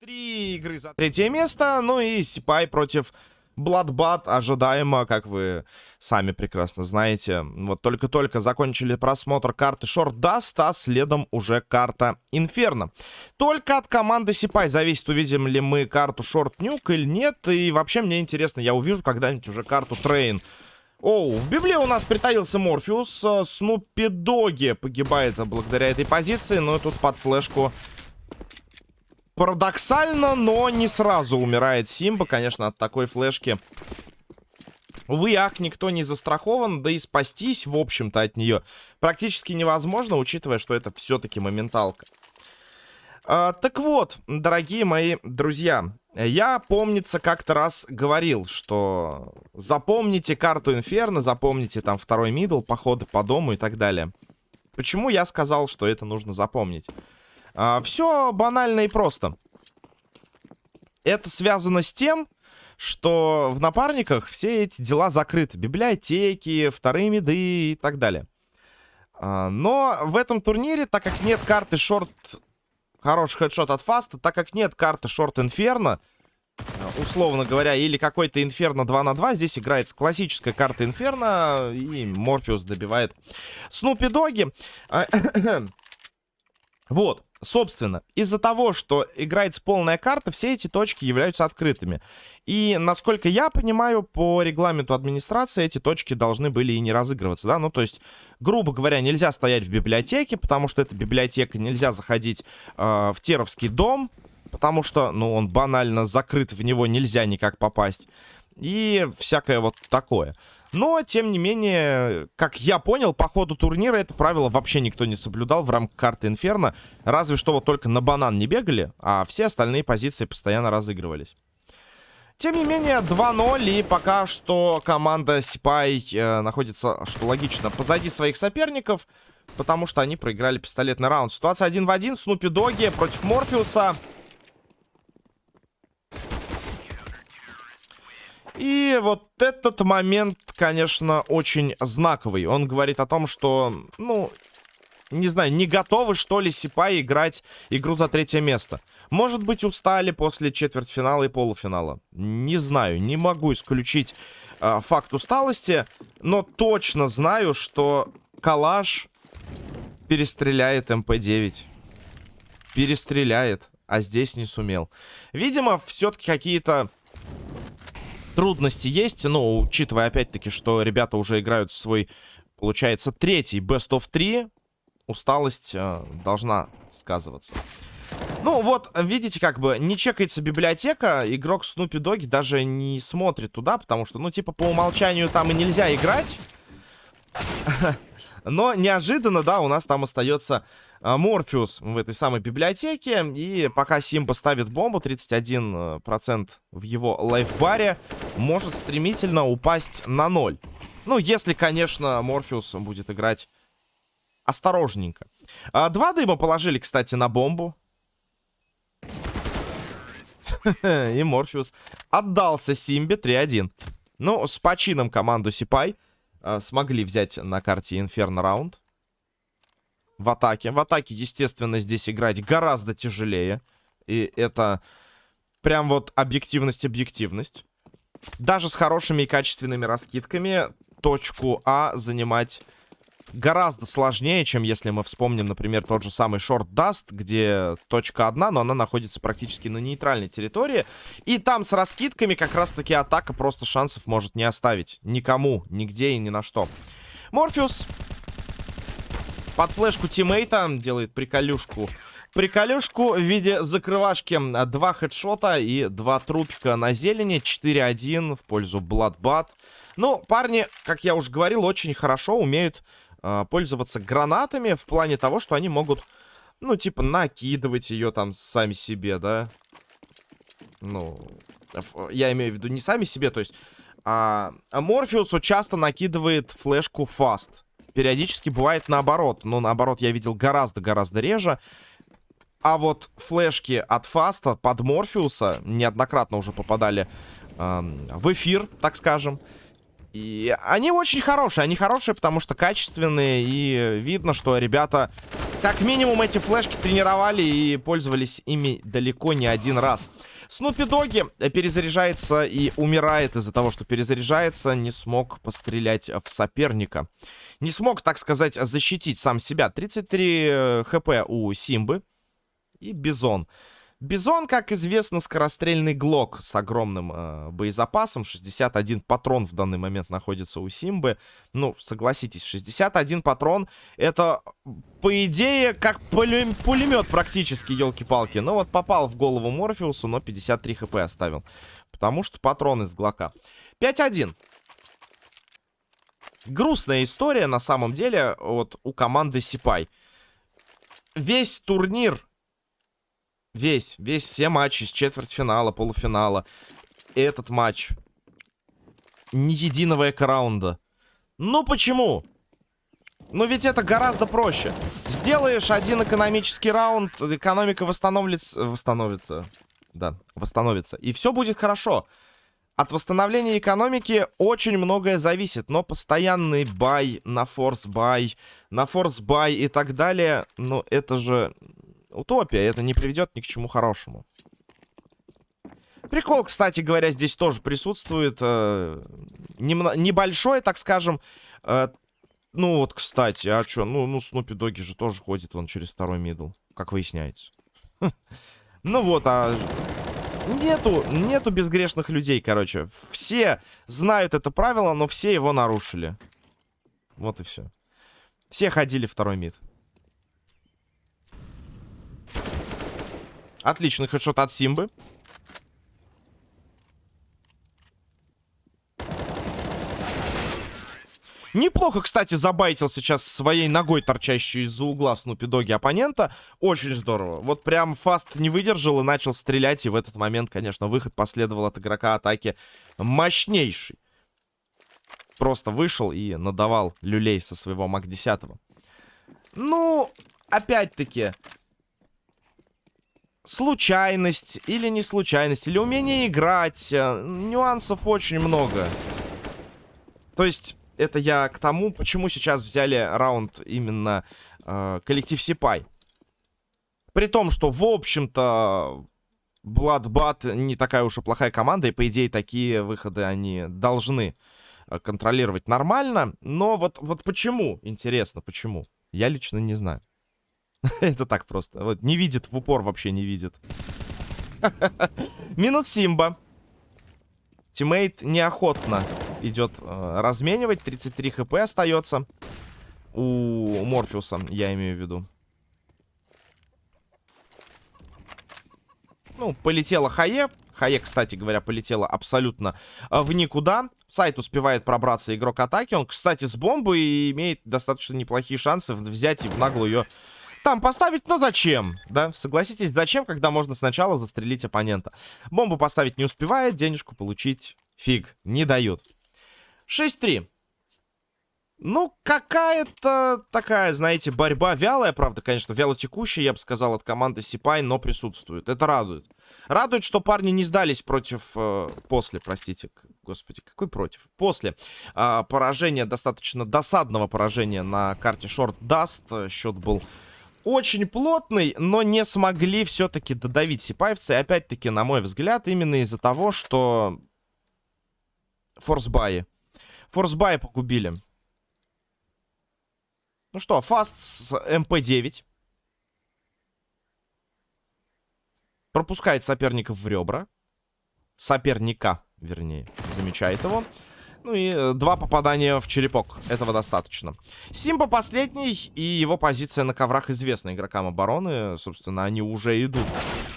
Три игры за третье место, ну и Сипай против Bloodbath ожидаемо, как вы сами прекрасно знаете. Вот только-только закончили просмотр карты Short Dust, а следом уже карта Инферно. Только от команды Сипай зависит, увидим ли мы карту Short Nuke или нет. И вообще мне интересно, я увижу когда-нибудь уже карту Train. Оу, в Библии у нас притаился Морфеус. Снупи Доги погибает благодаря этой позиции, но тут под флешку Парадоксально, но не сразу умирает Симба, конечно, от такой флешки. Увы, ах, никто не застрахован, да и спастись, в общем-то, от нее практически невозможно, учитывая, что это все-таки моменталка. А, так вот, дорогие мои друзья, я, помнится, как-то раз говорил, что запомните карту Инферно, запомните там второй мидл, походы по дому и так далее. Почему я сказал, что это нужно запомнить? А, все банально и просто. Это связано с тем, что в напарниках все эти дела закрыты. Библиотеки, вторые меды и так далее. А, но в этом турнире, так как нет карты шорт... Хороший хедшот от Фаста, так как нет карты шорт Инферно, условно говоря, или какой-то Инферно 2 на 2, здесь играется классическая карта Инферно, и Морфеус добивает Снупи Доги. А, вот. Собственно, из-за того, что играется полная карта, все эти точки являются открытыми. И, насколько я понимаю, по регламенту администрации эти точки должны были и не разыгрываться, да? Ну, то есть, грубо говоря, нельзя стоять в библиотеке, потому что это библиотека, нельзя заходить э, в Теровский дом, потому что, ну, он банально закрыт, в него нельзя никак попасть. И всякое вот такое. Но, тем не менее, как я понял, по ходу турнира это правило вообще никто не соблюдал в рамках карты Инферно. Разве что вот только на банан не бегали, а все остальные позиции постоянно разыгрывались. Тем не менее, 2-0, и пока что команда Сипай э, находится, что логично, позади своих соперников, потому что они проиграли пистолетный раунд. Ситуация один в один, Снупи Доги против Морфеуса. И вот этот момент, конечно, очень знаковый. Он говорит о том, что, ну, не знаю, не готовы, что ли, Сипай играть игру за третье место. Может быть, устали после четвертьфинала и полуфинала. Не знаю, не могу исключить э, факт усталости, но точно знаю, что Калаш перестреляет МП-9. Перестреляет, а здесь не сумел. Видимо, все-таки какие-то трудности есть, но учитывая опять-таки, что ребята уже играют свой, получается, третий Best of 3, усталость э, должна сказываться. Ну вот, видите, как бы не чекается библиотека, игрок Снупи Доги даже не смотрит туда, потому что, ну, типа, по умолчанию там и нельзя играть. Но неожиданно, да, у нас там остается Морфеус в этой самой библиотеке. И пока Симба ставит бомбу, 31% э, в его лайфбаре, может стремительно упасть на 0. Ну, если, конечно, Морфеус будет играть осторожненько. А, два дыма положили, кстати, на бомбу. И Морфеус отдался Симбе 3-1. Ну, с почином команду Сипай а, смогли взять на карте Инферно раунд в атаке. В атаке, естественно, здесь играть гораздо тяжелее. И это прям вот объективность-объективность. Даже с хорошими и качественными раскидками точку А занимать гораздо сложнее, чем если мы вспомним, например, тот же самый Short Dust, где точка одна, но она находится практически на нейтральной территории. И там с раскидками как раз-таки атака просто шансов может не оставить. Никому, нигде и ни на что. Морфеус под флешку тиммейта делает приколюшку. Приколюшку в виде закрывашки. Два хедшота и два трупика на зелени. 4-1 в пользу Bloodbat. Ну, парни, как я уже говорил, очень хорошо умеют э, пользоваться гранатами. В плане того, что они могут, ну, типа, накидывать ее там сами себе, да. Ну, я имею в виду не сами себе, то есть... А, Морфеусу часто накидывает флешку фаст периодически бывает наоборот. Но наоборот я видел гораздо-гораздо реже. А вот флешки от Фаста под Морфеуса неоднократно уже попадали э, в эфир, так скажем. И они очень хорошие. Они хорошие, потому что качественные. И видно, что ребята Как минимум эти флешки тренировали и пользовались ими далеко не один раз. Снупи Доги перезаряжается и умирает из-за того, что перезаряжается. Не смог пострелять в соперника. Не смог, так сказать, защитить сам себя. 33 э, HP у Симбы и Бизон. Бизон, как известно, скорострельный глок с огромным э, боезапасом. 61 патрон в данный момент находится у Симбы. Ну, согласитесь, 61 патрон это, по идее, как пулемет практически, елки-палки. Ну вот попал в голову Морфеусу, но 53 HP оставил. Потому что патрон из глока. 5-1. Грустная история, на самом деле, вот у команды Сипай. Весь турнир Весь, весь, все матчи с четвертьфинала, полуфинала. Этот матч. Ни единого экраунда. Ну почему? Ну ведь это гораздо проще. Сделаешь один экономический раунд, экономика восстановится... Восстановится. Да, восстановится. И все будет хорошо. От восстановления экономики очень многое зависит, но постоянный buy на force buy, на force buy и так далее, ну это же утопия. Это не приведет ни к чему хорошему. Прикол, кстати говоря, здесь тоже присутствует. Э, небольшой, так скажем. Э, ну вот, кстати, а что? Ну, ну Снупи Доги же тоже ходит вон через второй middle, как выясняется. Ну вот, а... Нету, нету безгрешных людей, короче. Все знают это правило, но все его нарушили. Вот и все. Все ходили второй мид. Отличный хедшот от Симбы. Неплохо, кстати, забайтил сейчас своей ногой, торчащей из-за угла Снупи Доги оппонента. Очень здорово. Вот прям Фаст не выдержал и начал стрелять. И в этот момент, конечно, выход последовал от игрока атаки мощнейший. Просто вышел и надавал люлей со своего МАК-10. Ну, опять-таки, случайность или не случайность, или умение играть. Э, нюансов очень много. То есть, это я к тому, почему сейчас взяли раунд именно э, коллектив Сипай. При том, что, в общем-то, Bloodbat не такая уж и плохая команда, и, по идее, такие выходы они должны э, контролировать нормально. Но вот, вот почему, интересно, почему? Я лично не знаю. Это так просто. Вот не видит, в упор вообще не видит. Минус Симба. Тиммейт неохотно идет э, разменивать. 33 хп остается у Морфеуса, я имею в виду. Ну, полетела Хае. Хае, кстати говоря, полетела абсолютно э, в никуда. Сайт успевает пробраться игрок атаки. Он, кстати, с бомбой имеет достаточно неплохие шансы взять и в наглую ее там поставить, но зачем? Да, согласитесь, зачем, когда можно сначала застрелить оппонента? Бомбу поставить не успевает, денежку получить фиг, не дают. 6-3. Ну, какая-то такая, знаете, борьба вялая, правда, конечно, вялотекущая, я бы сказал, от команды Сипай, но присутствует. Это радует. Радует, что парни не сдались против... Э, после, простите, господи, какой против? После э, поражения, достаточно досадного поражения на карте Short Dust. Счет был очень плотный, но не смогли все-таки додавить сипаевцы. И опять-таки, на мой взгляд, именно из-за того, что форсбаи. Форсбаи погубили. Ну что, фаст с MP-9. Пропускает соперников в ребра. Соперника, вернее, замечает его. Ну и э, два попадания в черепок. Этого достаточно. Симба последний, и его позиция на коврах известна игрокам обороны. Собственно, они уже идут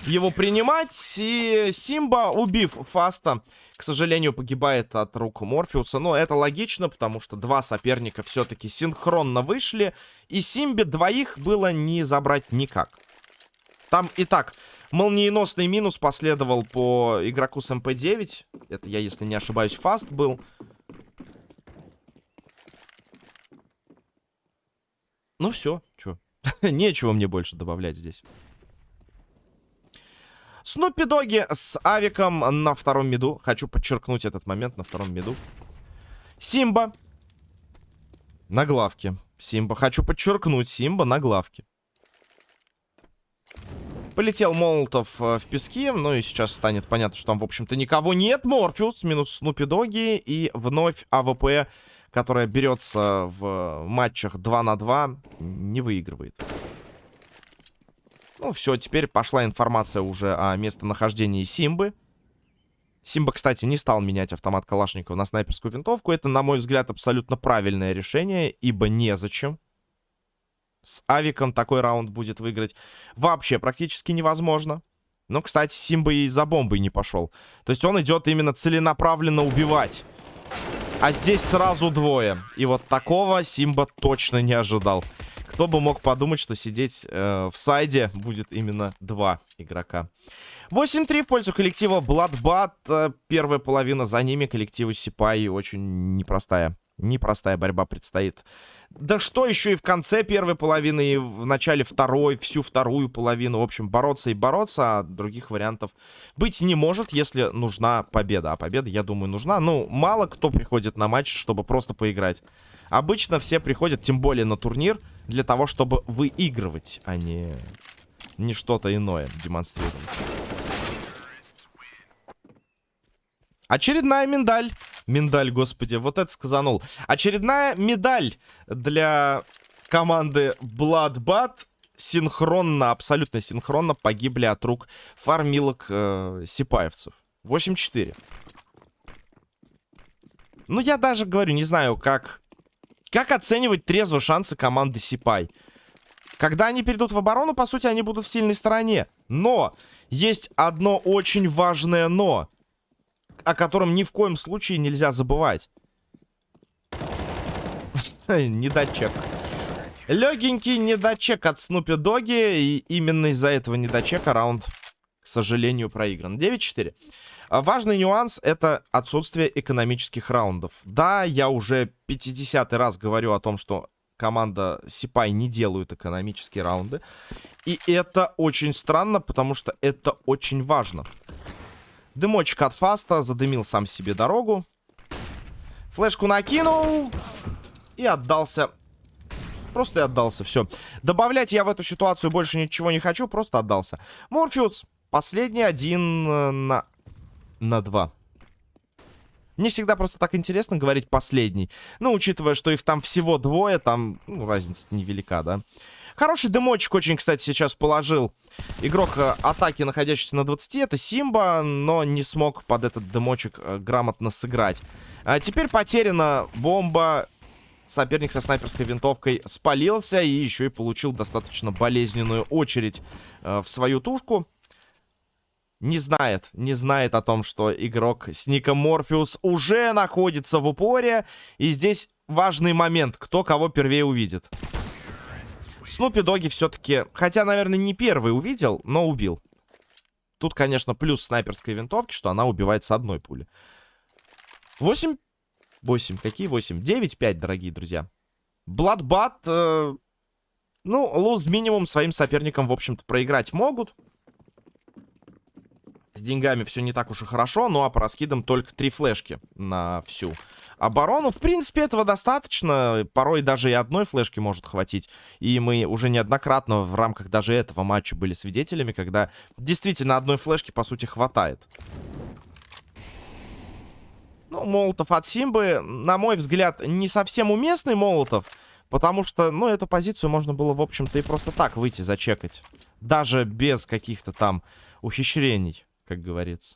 его принимать. И Симба, убив Фаста, к сожалению, погибает от рук Морфеуса. Но это логично, потому что два соперника все-таки синхронно вышли. И Симбе двоих было не забрать никак. Там и так молниеносный минус последовал по игроку с MP-9. Это я, если не ошибаюсь, фаст был. Ну все, что? Нечего мне больше добавлять здесь. Снупи Доги с авиком на втором миду. Хочу подчеркнуть этот момент на втором миду. Симба на главке. Симба. Хочу подчеркнуть. Симба на главке. Полетел Молотов э, в пески. Ну и сейчас станет понятно, что там, в общем-то, никого нет. Морфеус минус Снупи Доги. И вновь АВП, которая берется в матчах 2 на 2, не выигрывает. Ну все, теперь пошла информация уже о местонахождении Симбы. Симба, кстати, не стал менять автомат Калашникова на снайперскую винтовку. Это, на мой взгляд, абсолютно правильное решение, ибо незачем. С Авиком такой раунд будет выиграть вообще практически невозможно. Но, кстати, Симба и за бомбой не пошел. То есть он идет именно целенаправленно убивать. А здесь сразу двое. И вот такого Симба точно не ожидал. Кто бы мог подумать, что сидеть э, в сайде будет именно два игрока. 8-3 в пользу коллектива Bloodbat. Э, первая половина за ними. Коллективу Сипай очень непростая. Непростая борьба предстоит. Да что еще и в конце первой половины, и в начале второй, всю вторую половину. В общем, бороться и бороться, а других вариантов быть не может, если нужна победа. А победа, я думаю, нужна. Ну, мало кто приходит на матч, чтобы просто поиграть. Обычно все приходят, тем более на турнир, для того, чтобы выигрывать, а не, не что-то иное демонстрировать. Очередная миндаль. Миндаль, господи, вот это сказанул. Очередная медаль для команды Bloodbat. Синхронно, абсолютно синхронно погибли от рук фармилок э, сипаевцев. 8-4. Ну, я даже говорю, не знаю, как... Как оценивать трезво шансы команды Сипай? Когда они перейдут в оборону, по сути, они будут в сильной стороне. Но есть одно очень важное но о котором ни в коем случае нельзя забывать. Недочек. Легенький недочек от Снупи Доги. И именно из-за этого недочека раунд, к сожалению, проигран. 9-4. А важный нюанс — это отсутствие экономических раундов. Да, я уже 50 раз говорю о том, что команда Сипай не делают экономические раунды. И это очень странно, потому что это очень важно. Дымочек от фаста. Задымил сам себе дорогу. Флешку накинул. И отдался. Просто и отдался. Все. Добавлять я в эту ситуацию больше ничего не хочу. Просто отдался. Морфеус. Последний один э, на... На два. Не всегда просто так интересно говорить последний. Ну, учитывая, что их там всего двое, там ну, разница невелика, да. Хороший дымочек очень, кстати, сейчас положил игрок э, атаки, находящийся на 20. Это Симба, но не смог под этот дымочек э, грамотно сыграть. А теперь потеряна бомба. Соперник со снайперской винтовкой спалился и еще и получил достаточно болезненную очередь э, в свою тушку. Не знает, не знает о том, что игрок с ником Морфеус уже находится в упоре. И здесь важный момент, кто кого первее увидит. Снупи Доги все-таки, хотя, наверное, не первый увидел, но убил. Тут, конечно, плюс снайперской винтовки, что она убивает с одной пули. 8... 8. Какие 8? 9-5, дорогие друзья. Бладбат... Э, ну, луз минимум своим соперникам, в общем-то, проиграть могут. С деньгами все не так уж и хорошо, ну а по раскидам только три флешки на всю оборону. В принципе, этого достаточно. Порой даже и одной флешки может хватить. И мы уже неоднократно в рамках даже этого матча были свидетелями, когда действительно одной флешки, по сути, хватает. Ну, Молотов от Симбы, на мой взгляд, не совсем уместный Молотов. Потому что, ну, эту позицию можно было, в общем-то, и просто так выйти зачекать. Даже без каких-то там ухищрений как говорится.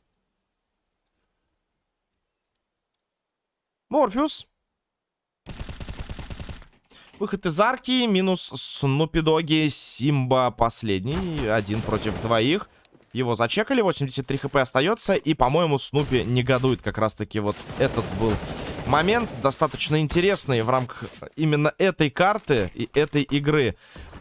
Морфеус. Выход из арки. Минус Снупидоги. Симба последний. Один против двоих. Его зачекали. 83 хп остается. И, по-моему, Снупи негодует. Как раз-таки вот этот был момент. Достаточно интересный в рамках именно этой карты и этой игры.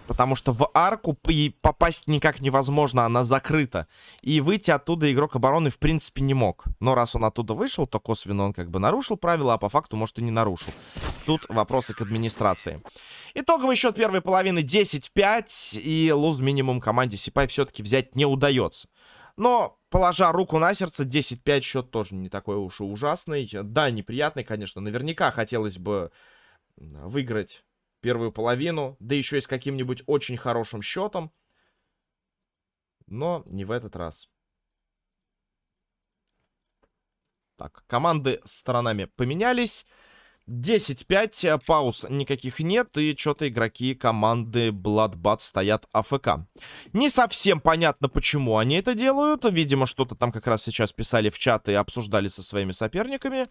Потому что в арку попасть никак невозможно, она закрыта. И выйти оттуда игрок обороны в принципе не мог. Но раз он оттуда вышел, то косвенно он как бы нарушил правила, а по факту, может, и не нарушил. Тут вопросы к администрации. Итоговый счет первой половины 10-5. И луз минимум команде Сипай все-таки взять не удается. Но, положа руку на сердце, 10-5 счет тоже не такой уж и ужасный. Да, неприятный, конечно. Наверняка хотелось бы выиграть первую половину, да еще и с каким-нибудь очень хорошим счетом. Но не в этот раз. Так, команды сторонами поменялись. 10-5, э, пауз никаких нет, и что-то игроки команды Bloodbath стоят АФК. Не совсем понятно, почему они это делают. Видимо, что-то там как раз сейчас писали в чат и обсуждали со своими соперниками.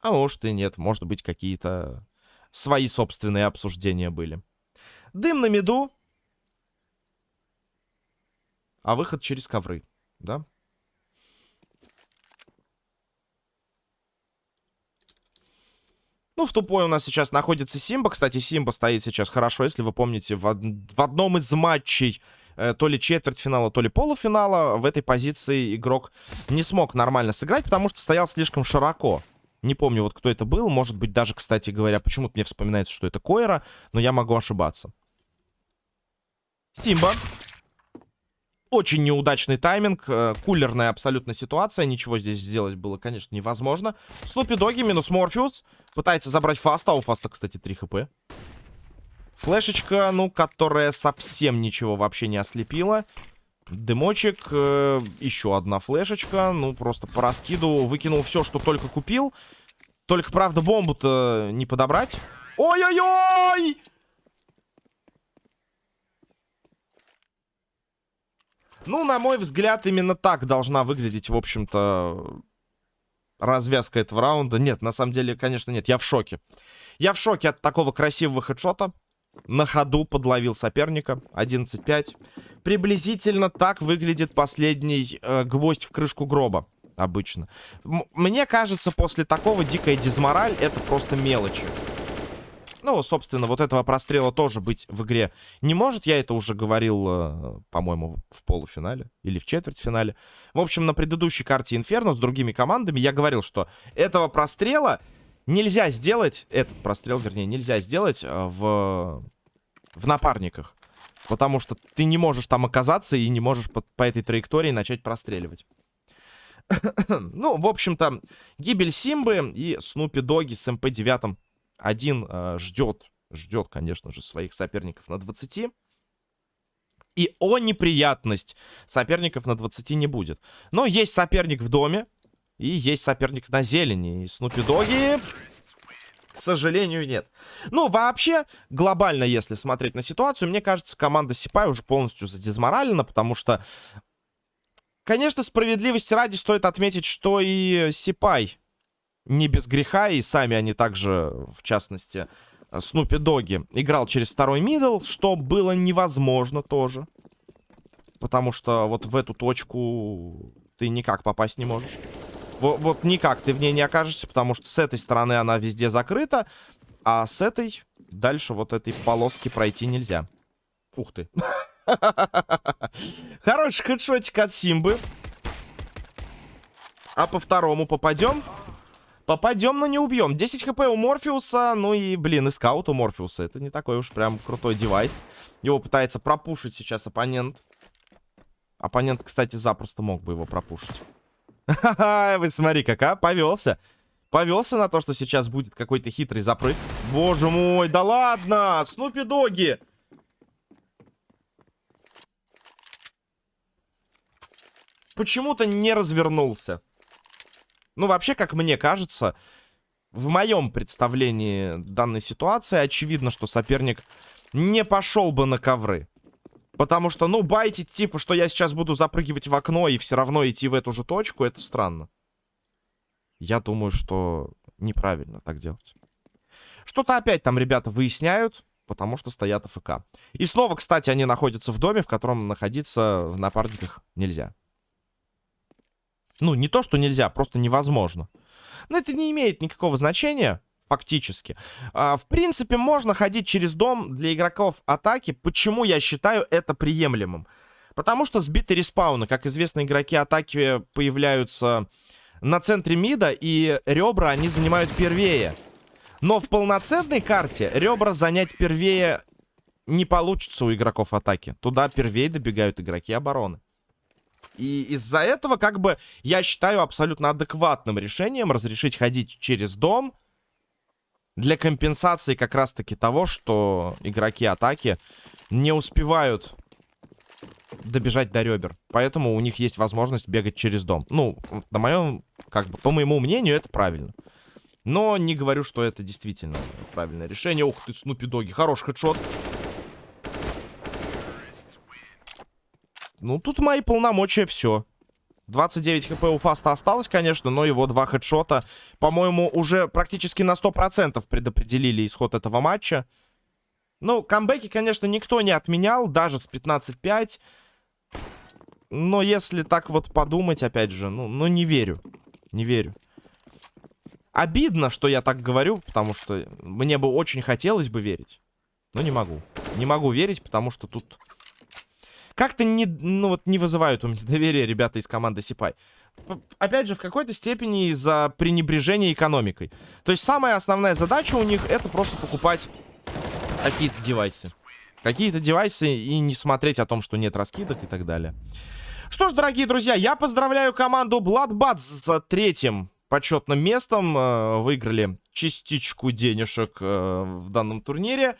А может и нет, может быть какие-то свои собственные обсуждения были. Дым на меду. А выход через ковры, да? Ну, в тупой у нас сейчас находится Симба. Кстати, Симба стоит сейчас хорошо, если вы помните, в, в одном из матчей э, то ли четвертьфинала, то ли полуфинала в этой позиции игрок не смог нормально сыграть, потому что стоял слишком широко. Не помню, вот кто это был. Может быть, даже, кстати говоря, почему-то мне вспоминается, что это Койра, но я могу ошибаться. Симба. Очень неудачный тайминг, э, кулерная абсолютно ситуация, ничего здесь сделать было, конечно, невозможно. Снупи Доги минус Морфеус, пытается забрать Фаста, а у Фаста, кстати, 3 хп. Флешечка, ну, которая совсем ничего вообще не ослепила. Дымочек, э, еще одна флешечка, ну, просто по раскиду выкинул все, что только купил. Только, правда, бомбу-то не подобрать. Ой-ой-ой! Ну, на мой взгляд, именно так должна выглядеть, в общем-то, развязка этого раунда. Нет, на самом деле, конечно, нет. Я в шоке. Я в шоке от такого красивого хедшота. На ходу подловил соперника. 11-5. Приблизительно так выглядит последний э, гвоздь в крышку гроба. Обычно. М мне кажется, после такого дикая дизмораль это просто мелочи. Ну, собственно, вот этого прострела тоже быть в игре не может. Я это уже говорил, э, по-моему, в полуфинале или в четвертьфинале. В общем, на предыдущей карте Инферно с другими командами я говорил, что этого прострела нельзя сделать, этот прострел, вернее, нельзя сделать э, в, в напарниках. Потому что ты не можешь там оказаться и не можешь по, по этой траектории начать простреливать. ну, в общем-то, гибель Симбы и Снупи Доги с МП-9 один э, ждет, ждет, конечно же, своих соперников на 20. И о неприятность соперников на 20 не будет. Но есть соперник в доме. И есть соперник на зелени. И Снупи Доги... К сожалению, нет. Ну, вообще, глобально, если смотреть на ситуацию, мне кажется, команда Сипай уже полностью задизморалена, потому что, конечно, справедливости ради стоит отметить, что и Сипай не без греха, и сами они также, в частности, Снупи Доги, играл через второй middle, что было невозможно тоже. Потому что вот в эту точку ты никак попасть не можешь. Вот, вот никак ты в ней не окажешься, потому что с этой стороны она везде закрыта, а с этой дальше вот этой полоски пройти нельзя. Ух ты. Хороший хедшотик от Симбы. А по второму попадем? Попадем, но не убьем. 10 хп у Морфеуса. Ну и, блин, и скаут у Морфеуса. Это не такой уж прям крутой девайс. Его пытается пропушить сейчас оппонент. Оппонент, кстати, запросто мог бы его пропушить. Вы смотри, кака, повелся. Повелся на то, что сейчас будет какой-то хитрый запрыг. Боже мой, да ладно! Снупи Доги! Почему-то не развернулся. Ну, вообще, как мне кажется, в моем представлении данной ситуации очевидно, что соперник не пошел бы на ковры. Потому что, ну, байтить, типа, что я сейчас буду запрыгивать в окно и все равно идти в эту же точку, это странно. Я думаю, что неправильно так делать. Что-то опять там ребята выясняют, потому что стоят АФК. И снова, кстати, они находятся в доме, в котором находиться в напарниках нельзя. Ну, не то, что нельзя, просто невозможно. Но это не имеет никакого значения, фактически. А, в принципе, можно ходить через дом для игроков атаки. Почему я считаю это приемлемым? Потому что сбиты респауны. Как известно, игроки атаки появляются на центре мида, и ребра они занимают первее. Но в полноценной карте ребра занять первее не получится у игроков атаки. Туда первее добегают игроки обороны. И из-за этого, как бы, я считаю абсолютно адекватным решением разрешить ходить через дом для компенсации как раз-таки того, что игроки атаки не успевают добежать до ребер. Поэтому у них есть возможность бегать через дом. Ну, на моем, как бы, по моему мнению, это правильно. Но не говорю, что это действительно правильное решение. Ух ты, Снупи Доги. Хороший хедшот. Ну, тут мои полномочия все. 29 хп у Фаста осталось, конечно, но его два хедшота, по-моему, уже практически на 100% предопределили исход этого матча. Ну, камбэки, конечно, никто не отменял, даже с 15-5. Но если так вот подумать, опять же, ну, ну не верю. Не верю. Обидно, что я так говорю, потому что мне бы очень хотелось бы верить. Но не могу. Не могу верить, потому что тут... Как-то не, ну, вот не вызывают у меня доверия ребята из команды Сипай. Опять же, в какой-то степени из-за пренебрежения экономикой. То есть самая основная задача у них это просто покупать какие-то девайсы. Какие-то девайсы и не смотреть о том, что нет раскидок и так далее. Что ж, дорогие друзья, я поздравляю команду Bloodbats с третьим почетным местом. Э, выиграли частичку денежек э, в данном турнире.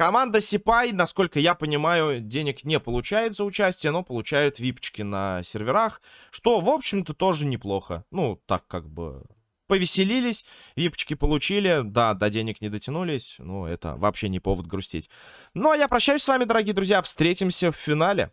Команда Сипай, насколько я понимаю, денег не получает за участие, но получают випчики на серверах, что, в общем-то, тоже неплохо. Ну, так как бы повеселились, випочки получили, да, до денег не дотянулись, но это вообще не повод грустить. Ну, а я прощаюсь с вами, дорогие друзья, встретимся в финале.